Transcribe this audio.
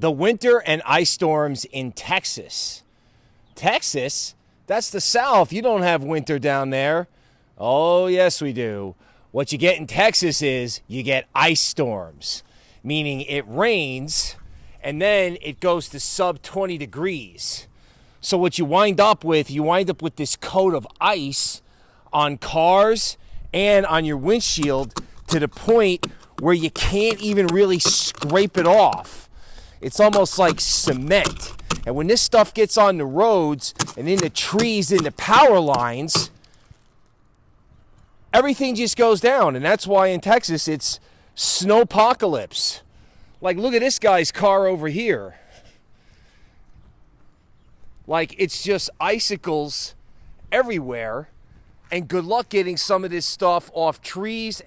the winter and ice storms in Texas. Texas? That's the South. You don't have winter down there. Oh, yes, we do. What you get in Texas is you get ice storms, meaning it rains and then it goes to sub 20 degrees. So, what you wind up with, you wind up with this coat of ice on cars and on your windshield to the point where you can't even really scrape it off. It's almost like cement. And when this stuff gets on the roads and in the trees, in the power lines, everything just goes down. And that's why in Texas it's snowpocalypse. Like, look at this guy's car over here. Like, it's just icicles everywhere. And good luck getting some of this stuff off trees.